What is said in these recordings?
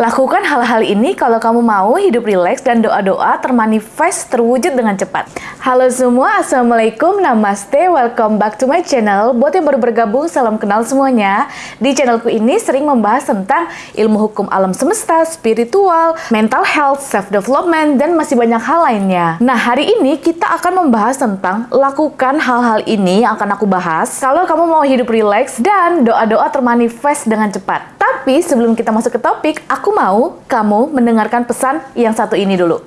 Lakukan hal-hal ini kalau kamu mau hidup rileks dan doa-doa termanifest terwujud dengan cepat. Halo semua, Assalamualaikum, Namaste, welcome back to my channel. Buat yang baru bergabung, salam kenal semuanya. Di channelku ini sering membahas tentang ilmu hukum alam semesta, spiritual, mental health, self-development, dan masih banyak hal lainnya. Nah, hari ini kita akan membahas tentang lakukan hal-hal ini yang akan aku bahas kalau kamu mau hidup rileks dan doa-doa termanifest dengan cepat. Tapi sebelum kita masuk ke topik, aku mau kamu mendengarkan pesan yang satu ini dulu.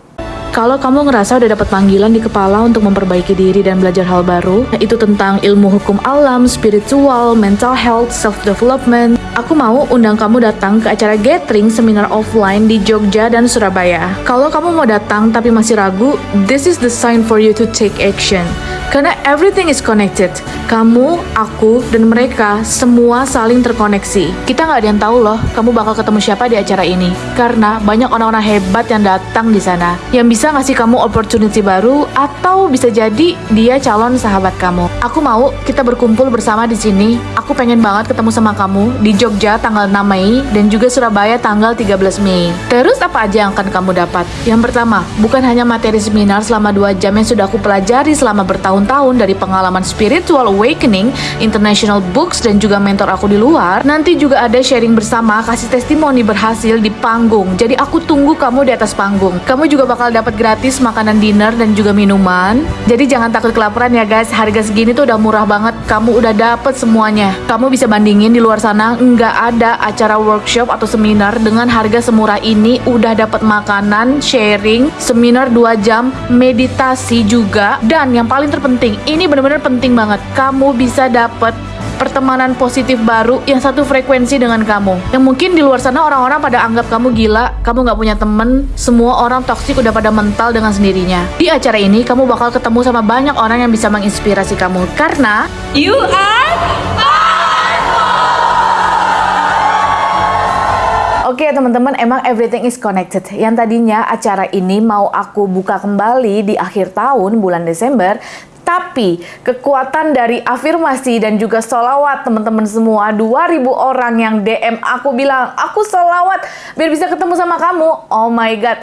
Kalau kamu ngerasa udah dapat panggilan di kepala untuk memperbaiki diri dan belajar hal baru, itu tentang ilmu hukum alam, spiritual, mental health, self-development, aku mau undang kamu datang ke acara gathering seminar offline di Jogja dan Surabaya. Kalau kamu mau datang tapi masih ragu, this is the sign for you to take action. Karena everything is connected. Kamu, aku, dan mereka semua saling terkoneksi. Kita nggak ada yang tahu loh, kamu bakal ketemu siapa di acara ini. Karena banyak orang-orang hebat yang datang di sana. Yang bisa ngasih kamu opportunity baru, atau bisa jadi dia calon sahabat kamu. Aku mau kita berkumpul bersama di sini. Aku pengen banget ketemu sama kamu di Jogja tanggal 6 Mei, dan juga Surabaya tanggal 13 Mei. Terus apa aja yang akan kamu dapat? Yang pertama, bukan hanya materi seminar selama 2 jam yang sudah aku pelajari selama bertahun tahun dari pengalaman Spiritual Awakening, International Books, dan juga mentor aku di luar, nanti juga ada sharing bersama, kasih testimoni berhasil di panggung. Jadi aku tunggu kamu di atas panggung. Kamu juga bakal dapat gratis makanan dinner dan juga minuman. Jadi jangan takut kelaparan ya guys, harga segini tuh udah murah banget. Kamu udah dapet semuanya. Kamu bisa bandingin di luar sana, nggak ada acara workshop atau seminar dengan harga semurah ini udah dapat makanan, sharing, seminar 2 jam, meditasi juga, dan yang paling terpenting penting. Ini benar-benar penting banget. Kamu bisa dapat pertemanan positif baru yang satu frekuensi dengan kamu. Yang mungkin di luar sana orang-orang pada anggap kamu gila, kamu nggak punya temen, semua orang toksik udah pada mental dengan sendirinya. Di acara ini kamu bakal ketemu sama banyak orang yang bisa menginspirasi kamu karena you are Oke okay, teman-teman, emang everything is connected. Yang tadinya acara ini mau aku buka kembali di akhir tahun bulan Desember, tapi kekuatan dari afirmasi dan juga solawat teman-teman semua 2000 orang yang DM aku bilang aku solawat biar bisa ketemu sama kamu. Oh my god.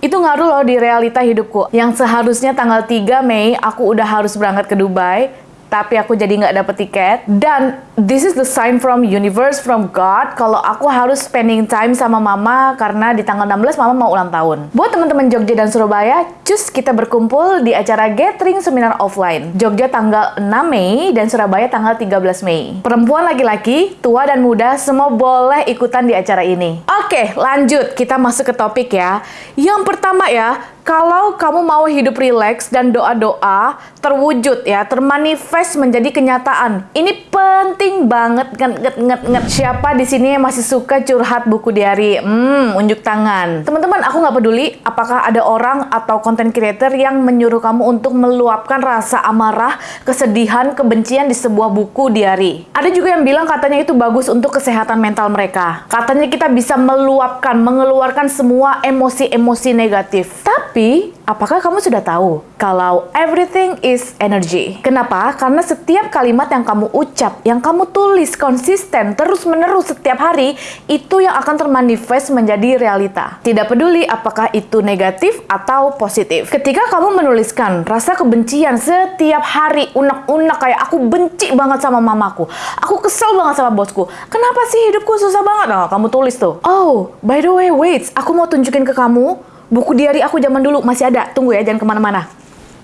Itu ngaruh loh di realita hidupku. Yang seharusnya tanggal 3 Mei aku udah harus berangkat ke Dubai tapi aku jadi nggak dapet tiket. Dan this is the sign from universe, from God, kalau aku harus spending time sama mama karena di tanggal 16 mama mau ulang tahun. Buat teman-teman Jogja dan Surabaya, cus kita berkumpul di acara gathering seminar offline. Jogja tanggal 6 Mei dan Surabaya tanggal 13 Mei. Perempuan laki-laki, tua dan muda, semua boleh ikutan di acara ini. Oke, lanjut. Kita masuk ke topik ya. Yang pertama ya, kalau kamu mau hidup rileks dan doa-doa terwujud ya, termanifest menjadi kenyataan. Ini penting banget nget nget nget Siapa di sini yang masih suka curhat buku diary? Hmm, unjuk tangan. Teman-teman, aku nggak peduli apakah ada orang atau content creator yang menyuruh kamu untuk meluapkan rasa amarah, kesedihan, kebencian di sebuah buku diary. Ada juga yang bilang katanya itu bagus untuk kesehatan mental mereka. Katanya kita bisa meluapkan, mengeluarkan semua emosi-emosi negatif. Tapi tapi, apakah kamu sudah tahu kalau everything is energy? Kenapa? Karena setiap kalimat yang kamu ucap, yang kamu tulis konsisten, terus-menerus setiap hari, itu yang akan termanifest menjadi realita. Tidak peduli apakah itu negatif atau positif. Ketika kamu menuliskan rasa kebencian setiap hari, unek-unek kayak aku benci banget sama mamaku, aku kesel banget sama bosku, kenapa sih hidupku susah banget? Nah, kamu tulis tuh. Oh, by the way, wait, aku mau tunjukin ke kamu Buku diary aku zaman dulu masih ada. Tunggu ya, jangan ke mana-mana.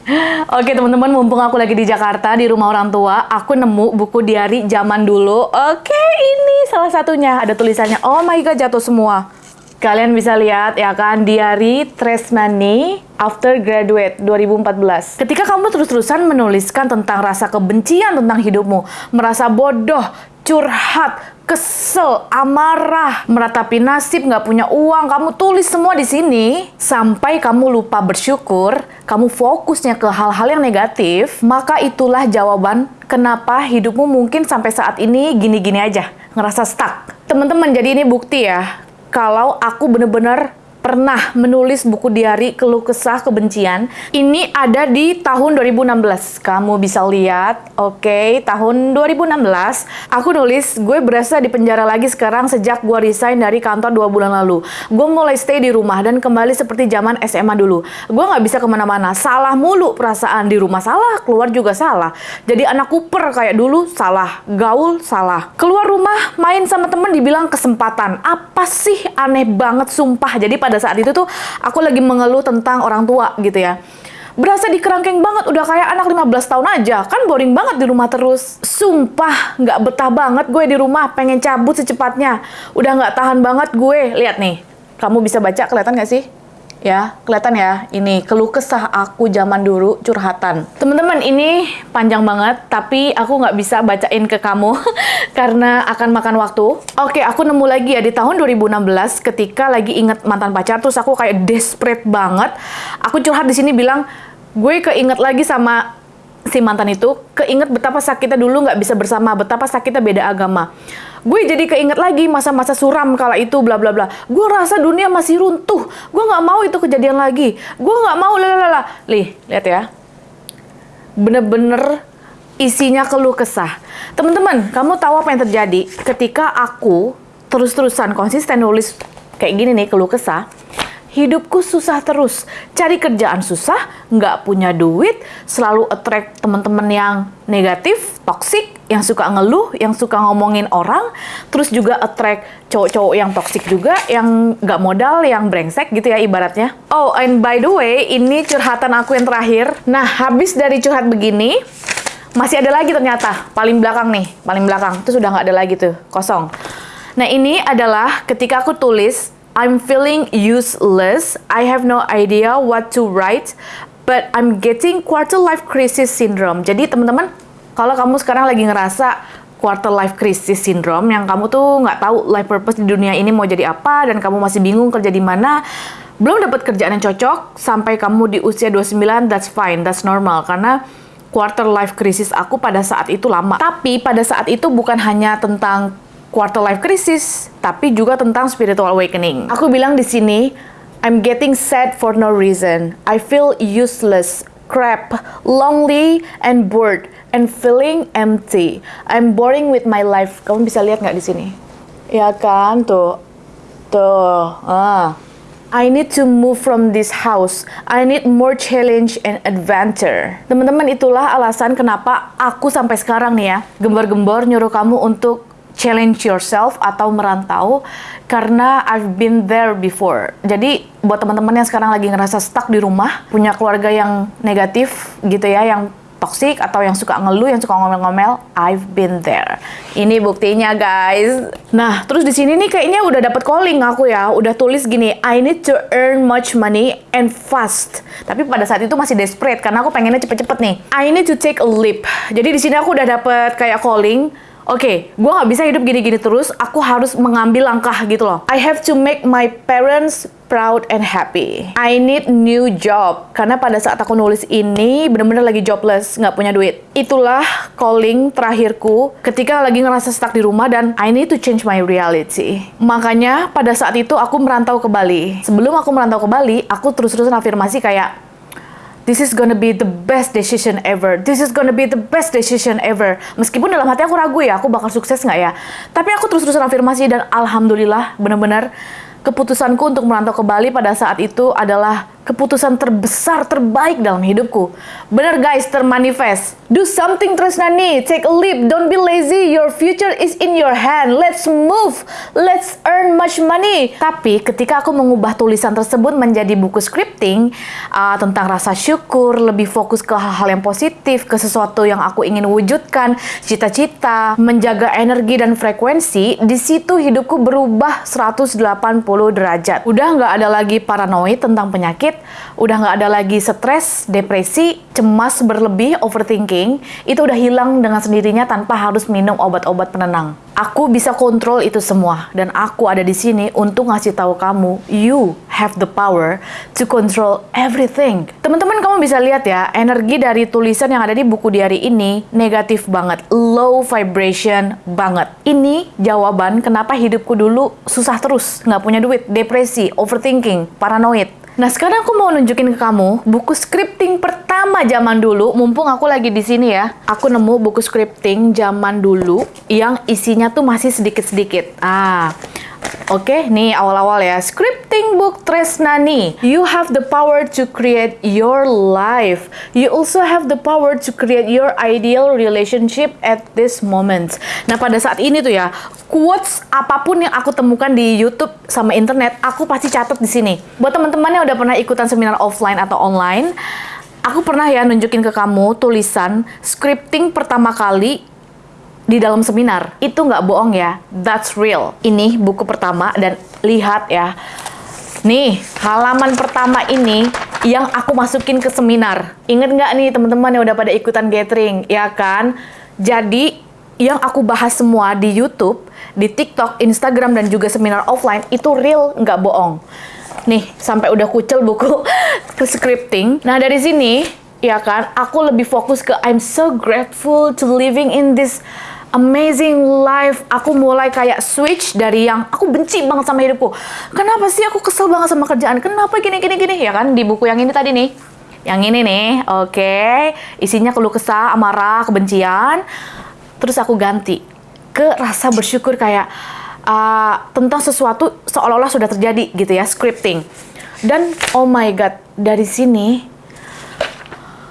Oke teman-teman, mumpung aku lagi di Jakarta, di rumah orang tua, aku nemu buku diary zaman dulu. Oke, ini salah satunya. Ada tulisannya, oh my god, jatuh semua. Kalian bisa lihat ya kan, diary Tresnani After Graduate 2014. Ketika kamu terus-terusan menuliskan tentang rasa kebencian tentang hidupmu, merasa bodoh, curhat, kesel, amarah, meratapi nasib, nggak punya uang, kamu tulis semua di sini sampai kamu lupa bersyukur, kamu fokusnya ke hal-hal yang negatif, maka itulah jawaban kenapa hidupmu mungkin sampai saat ini gini-gini aja, ngerasa stuck. Teman-teman, jadi ini bukti ya, kalau aku bener-bener pernah menulis buku diary keluh kesah kebencian. Ini ada di tahun 2016. Kamu bisa lihat, oke, okay, tahun 2016 aku nulis gue berasa di penjara lagi sekarang sejak gue resign dari kantor dua bulan lalu. Gue mulai stay di rumah dan kembali seperti zaman SMA dulu. Gue nggak bisa ke mana-mana, salah mulu perasaan di rumah salah, keluar juga salah. Jadi anak kuper kayak dulu salah, gaul salah. Keluar rumah main sama temen dibilang kesempatan. Apa sih aneh banget sumpah. Jadi pada saat itu tuh aku lagi mengeluh tentang orang tua gitu ya. Berasa dikerangkeng banget udah kayak anak 15 tahun aja. Kan boring banget di rumah terus. Sumpah nggak betah banget gue di rumah pengen cabut secepatnya. Udah nggak tahan banget gue. Lihat nih kamu bisa baca kelihatan nggak sih ya kelihatan ya ini keluh kesah aku zaman dulu curhatan. Teman-teman ini panjang banget tapi aku nggak bisa bacain ke kamu karena akan makan waktu. Oke aku nemu lagi ya di tahun 2016 ketika lagi inget mantan pacar terus aku kayak desperate banget. Aku curhat di sini bilang gue keinget lagi sama si mantan itu keinget betapa sakitnya dulu nggak bisa bersama betapa sakitnya beda agama. Gue jadi keinget lagi masa-masa suram kala itu bla bla bla. Gue rasa dunia masih runtuh. Gue nggak mau itu kejadian lagi. Gue nggak mau lalala lih lihat ya. Bener-bener isinya keluh kesah. Teman-teman kamu tahu apa yang terjadi? Ketika aku terus-terusan konsisten nulis kayak gini nih keluh kesah hidupku susah terus. Cari kerjaan susah, nggak punya duit, selalu attract teman-teman yang negatif, toxic, yang suka ngeluh, yang suka ngomongin orang, terus juga attract cowok-cowok yang toxic juga, yang nggak modal, yang brengsek gitu ya ibaratnya. Oh, and by the way, ini curhatan aku yang terakhir. Nah, habis dari curhat begini, masih ada lagi ternyata, paling belakang nih, paling belakang. Terus udah nggak ada lagi tuh, kosong. Nah, ini adalah ketika aku tulis I'm feeling useless. I have no idea what to write, but I'm getting quarter life crisis syndrome. Jadi teman-teman, kalau kamu sekarang lagi ngerasa quarter life crisis syndrome yang kamu tuh nggak tahu life purpose di dunia ini mau jadi apa dan kamu masih bingung kerja di mana, belum dapat kerjaan yang cocok sampai kamu di usia 29, that's fine, that's normal karena quarter life crisis aku pada saat itu lama. Tapi pada saat itu bukan hanya tentang quarter life crisis, tapi juga tentang spiritual awakening. Aku bilang di sini, I'm getting sad for no reason. I feel useless, crap, lonely, and bored, and feeling empty. I'm boring with my life. Kamu bisa lihat nggak di sini? Ya kan, tuh. Tuh, ah. I need to move from this house. I need more challenge and adventure. Teman-teman, itulah alasan kenapa aku sampai sekarang nih ya, gembar-gembor nyuruh kamu untuk challenge yourself atau merantau karena I've been there before. Jadi buat teman-teman yang sekarang lagi ngerasa stuck di rumah, punya keluarga yang negatif gitu ya, yang toxic atau yang suka ngeluh, yang suka ngomel-ngomel, I've been there. Ini buktinya, guys. Nah, terus di sini nih kayaknya udah dapet calling aku ya, udah tulis gini, I need to earn much money and fast. Tapi pada saat itu masih desperate karena aku pengennya cepet-cepet nih. I need to take a leap. Jadi di sini aku udah dapet kayak calling, oke, okay, gue nggak bisa hidup gini-gini terus, aku harus mengambil langkah gitu loh. I have to make my parents proud and happy. I need new job. Karena pada saat aku nulis ini, bener-bener lagi jobless, nggak punya duit. Itulah calling terakhirku ketika lagi ngerasa stuck di rumah dan I need to change my reality. Makanya pada saat itu aku merantau ke Bali. Sebelum aku merantau ke Bali, aku terus-terusan afirmasi kayak, this is gonna be the best decision ever. This is gonna be the best decision ever. Meskipun dalam hati aku ragu ya, aku bakal sukses nggak ya. Tapi aku terus-terusan afirmasi dan alhamdulillah benar-bear keputusanku untuk merantau ke Bali pada saat itu adalah keputusan terbesar terbaik dalam hidupku. Bener guys, termanifest. Do something Tresnani, take a leap, don't be lazy, your future is in your hand. Let's move, let's earn much money. Tapi ketika aku mengubah tulisan tersebut menjadi buku scripting uh, tentang rasa syukur, lebih fokus ke hal-hal yang positif, ke sesuatu yang aku ingin wujudkan, cita-cita, menjaga energi dan frekuensi, di situ hidupku berubah 180 derajat. Udah nggak ada lagi paranoid tentang penyakit, udah nggak ada lagi stres, depresi, cemas berlebih, overthinking, itu udah hilang dengan sendirinya tanpa harus minum obat-obat penenang. Aku bisa kontrol itu semua dan aku ada di sini untuk ngasih tahu kamu, you have the power to control everything. Teman-teman kamu bisa lihat ya, energi dari tulisan yang ada di buku diary ini negatif banget, low vibration banget. Ini jawaban kenapa hidupku dulu susah terus, nggak punya duit, depresi, overthinking, paranoid. Nah, sekarang aku mau nunjukin ke kamu buku scripting pertama zaman dulu, mumpung aku lagi di sini ya. Aku nemu buku scripting zaman dulu yang isinya tuh masih sedikit-sedikit. Ah, Oke, okay, nih awal-awal ya. Scripting book Tresnani. You have the power to create your life. You also have the power to create your ideal relationship at this moment. Nah, pada saat ini tuh ya, quotes apa pun yang aku temukan di YouTube sama internet, aku pasti catat di sini. Buat teman-teman yang udah pernah ikutan seminar offline atau online, aku pernah ya nunjukin ke kamu tulisan scripting pertama kali di dalam seminar. Itu nggak bohong ya, that's real. Ini buku pertama dan lihat ya. Nih, halaman pertama ini yang aku masukin ke seminar. Ingat nggak nih teman-teman yang udah pada ikutan gathering, ya kan? Jadi, yang aku bahas semua di YouTube, di TikTok, Instagram, dan juga seminar offline, itu real, nggak bohong. Nih, sampai udah kucel buku ke scripting. Nah, dari sini, ya kan, aku lebih fokus ke I'm so grateful to living in this amazing life. Aku mulai kayak switch dari yang aku benci banget sama hidupku. Kenapa sih aku kesel banget sama kerjaan? Kenapa gini gini gini? Ya kan di buku yang ini tadi nih. Yang ini nih, oke. Okay. Isinya keluh kesah, amarah, kebencian. Terus aku ganti ke rasa bersyukur kayak uh, tentang sesuatu seolah-olah sudah terjadi gitu ya, scripting. Dan oh my god, dari sini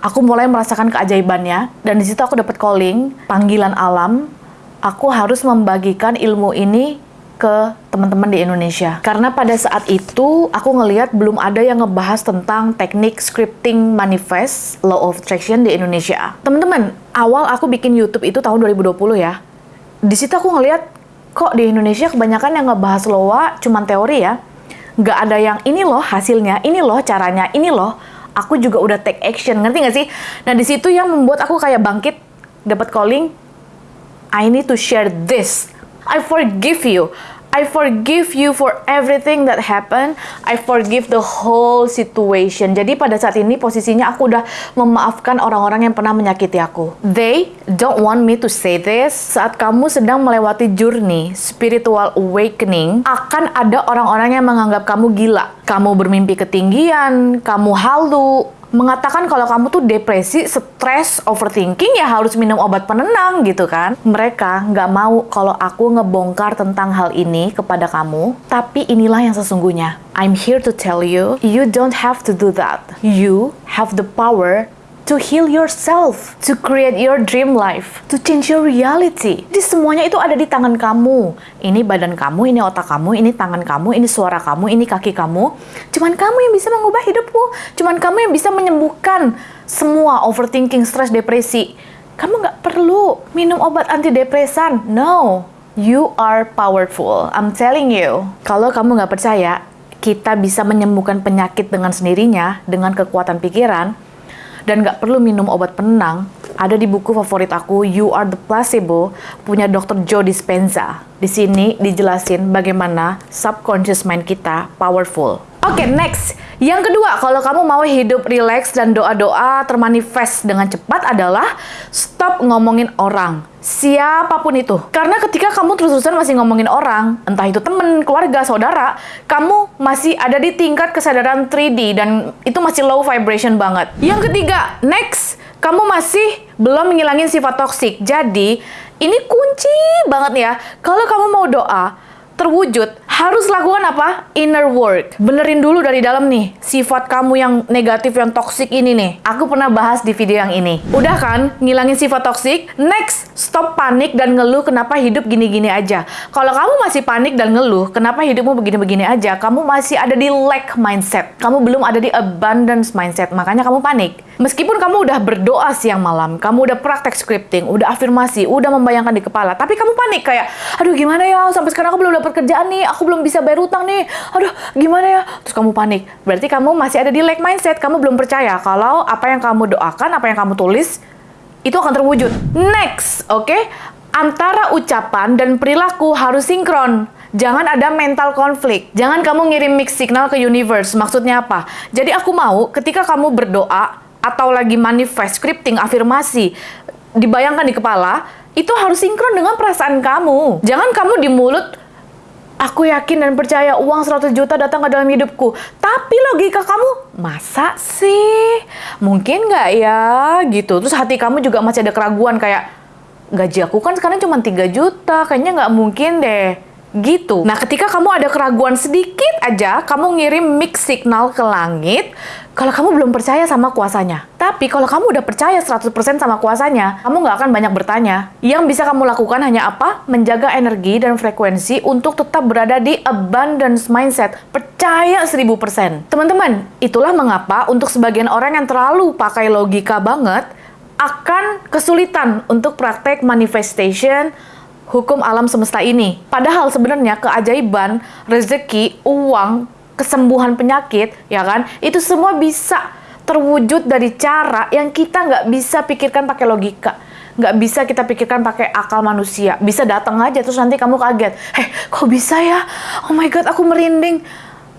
aku mulai merasakan keajaibannya dan di situ aku dapat calling panggilan alam aku harus membagikan ilmu ini ke teman-teman di Indonesia. Karena pada saat itu aku ngelihat belum ada yang ngebahas tentang teknik scripting manifest law of attraction di Indonesia. Teman-teman, awal aku bikin YouTube itu tahun 2020 ya. Di situ aku ngelihat kok di Indonesia kebanyakan yang ngebahas loa cuman teori ya. Nggak ada yang ini loh hasilnya, ini loh caranya, ini loh aku juga udah take action, ngerti nggak sih? Nah di situ yang membuat aku kayak bangkit, dapat calling, I need to share this. I forgive you. I forgive you for everything that happened. I forgive the whole situation. Jadi pada saat ini posisinya aku udah memaafkan orang-orang yang pernah menyakiti aku. They don't want me to say this. Saat kamu sedang melewati journey spiritual awakening, akan ada orang-orang yang menganggap kamu gila. Kamu bermimpi ketinggian, kamu halu, mengatakan kalau kamu tuh depresi, stres, overthinking ya harus minum obat penenang gitu kan. Mereka nggak mau kalau aku ngebongkar tentang hal ini kepada kamu, tapi inilah yang sesungguhnya. I'm here to tell you, you don't have to do that. You have the power to heal yourself, to create your dream life, to change your reality. Jadi semuanya itu ada di tangan kamu. Ini badan kamu, ini otak kamu, ini tangan kamu, ini suara kamu, ini kaki kamu. Cuman kamu yang bisa mengubah hidupmu. Cuman kamu yang bisa menyembuhkan semua overthinking, stres, depresi. Kamu nggak perlu minum obat antidepresan. No, you are powerful. I'm telling you. Kalau kamu nggak percaya, kita bisa menyembuhkan penyakit dengan sendirinya, dengan kekuatan pikiran, dan nggak perlu minum obat penenang, ada di buku favorit aku You Are the Placebo punya Dr. Joe Dispenza. Di sini dijelasin bagaimana subconscious mind kita powerful. Oke, okay, next. Yang kedua, kalau kamu mau hidup relax dan doa-doa termanifest dengan cepat adalah stop ngomongin orang. Siapa pun itu. Karena ketika kamu terus-terusan masih ngomongin orang, entah itu temen, keluarga, saudara, kamu masih ada di tingkat kesadaran 3D dan itu masih low vibration banget. Yang ketiga, next, kamu masih belum menghilangin sifat toksik. Jadi, ini kunci banget ya. Kalau kamu mau doa, terwujud, harus lakukan apa? Inner work. Benerin dulu dari dalam nih, sifat kamu yang negatif, yang toksik ini nih. Aku pernah bahas di video yang ini. Udah kan, ngilangin sifat toksik? Next, stop panik dan ngeluh kenapa hidup gini-gini aja. Kalau kamu masih panik dan ngeluh, kenapa hidupmu begini-begini aja? Kamu masih ada di lack mindset. Kamu belum ada di abundance mindset, makanya kamu panik. Meskipun kamu udah berdoa siang malam, kamu udah praktek scripting, udah afirmasi, udah membayangkan di kepala, tapi kamu panik kayak, aduh gimana ya, sampai sekarang aku belum dapat kerjaan nih, aku belum bisa bayar utang nih, aduh gimana ya, terus kamu panik. Berarti kamu masih ada di lag mindset, kamu belum percaya kalau apa yang kamu doakan, apa yang kamu tulis, itu akan terwujud. Next, oke? Okay? Antara ucapan dan perilaku harus sinkron. Jangan ada mental konflik. Jangan kamu ngirim mix signal ke universe. Maksudnya apa? Jadi aku mau ketika kamu berdoa atau lagi manifest, scripting, afirmasi, dibayangkan di kepala, itu harus sinkron dengan perasaan kamu. Jangan kamu di mulut, aku yakin dan percaya uang 100 juta datang ke dalam hidupku. Tapi logika kamu, masa sih? Mungkin nggak ya? Gitu. Terus hati kamu juga masih ada keraguan kayak, gaji aku kan sekarang cuma 3 juta, kayaknya nggak mungkin deh gitu. Nah, ketika kamu ada keraguan sedikit aja, kamu ngirim mix signal ke langit kalau kamu belum percaya sama kuasanya. Tapi kalau kamu udah percaya 100% sama kuasanya, kamu nggak akan banyak bertanya. Yang bisa kamu lakukan hanya apa? Menjaga energi dan frekuensi untuk tetap berada di abundance mindset. Percaya 1000%. Teman-teman, itulah mengapa untuk sebagian orang yang terlalu pakai logika banget, akan kesulitan untuk praktek manifestation, hukum alam semesta ini. Padahal sebenarnya keajaiban, rezeki, uang, kesembuhan penyakit, ya kan? Itu semua bisa terwujud dari cara yang kita nggak bisa pikirkan pakai logika. Nggak bisa kita pikirkan pakai akal manusia. Bisa datang aja, terus nanti kamu kaget. Eh, kok bisa ya? Oh my God, aku merinding.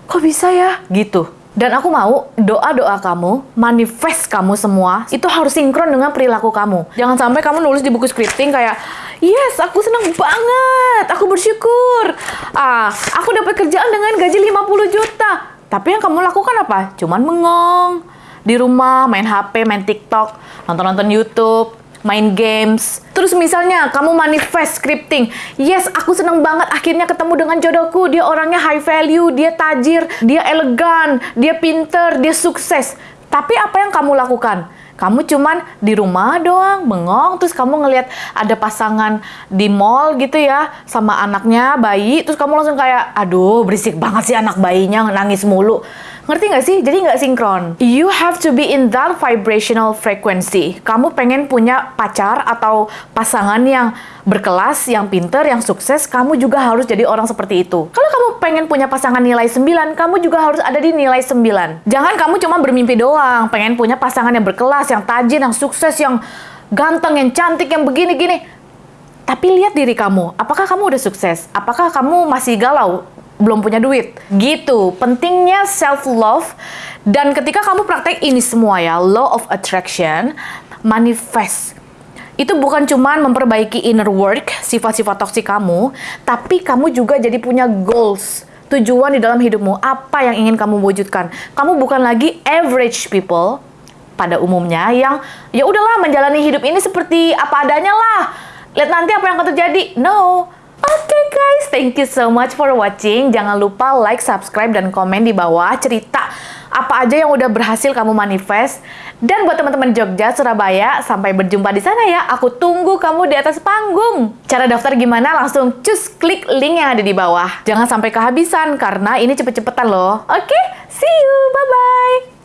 Kok bisa ya? Gitu. Dan aku mau doa-doa kamu, manifest kamu semua, itu harus sinkron dengan perilaku kamu. Jangan sampai kamu nulis di buku scripting kayak, yes, aku senang banget, aku bersyukur. Ah, aku dapat kerjaan dengan gaji 50 juta. Tapi yang kamu lakukan apa? Cuman mengong. Di rumah, main HP, main TikTok, nonton-nonton YouTube, main games. Terus misalnya kamu manifest scripting. Yes, aku seneng banget akhirnya ketemu dengan jodohku. Dia orangnya high value, dia tajir, dia elegan, dia pinter, dia sukses. Tapi apa yang kamu lakukan? Kamu cuman di rumah doang, bengong, terus kamu ngelihat ada pasangan di mall gitu ya, sama anaknya, bayi, terus kamu langsung kayak, aduh berisik banget sih anak bayinya, nangis mulu. Ngerti nggak sih? Jadi nggak sinkron. You have to be in that vibrational frequency. Kamu pengen punya pacar atau pasangan yang berkelas, yang pinter, yang sukses, kamu juga harus jadi orang seperti itu. Kalau kamu pengen punya pasangan nilai 9, kamu juga harus ada di nilai 9. Jangan kamu cuma bermimpi doang, pengen punya pasangan yang berkelas, yang tajir, yang sukses, yang ganteng, yang cantik, yang begini-gini. Tapi lihat diri kamu, apakah kamu udah sukses? Apakah kamu masih galau? Belum punya duit. Gitu. Pentingnya self love dan ketika kamu praktek ini semua ya, law of attraction, manifest. Itu bukan cuma memperbaiki inner work, sifat-sifat toksik kamu, tapi kamu juga jadi punya goals, tujuan di dalam hidupmu, apa yang ingin kamu wujudkan. Kamu bukan lagi average people pada umumnya yang ya udahlah menjalani hidup ini seperti apa adanya lah. Lihat nanti apa yang akan terjadi. No, okay guys, thank you so much for watching. Jangan lupa like, subscribe, dan komen di bawah cerita apa aja yang udah berhasil kamu manifest. Dan buat teman-teman Jogja, Surabaya, sampai berjumpa di sana ya. Aku tunggu kamu di atas panggung. Cara daftar gimana? Langsung cus klik link yang ada di bawah. Jangan sampai kehabisan karena ini cepet-cepetan loh. Oke, okay? see you. Bye-bye.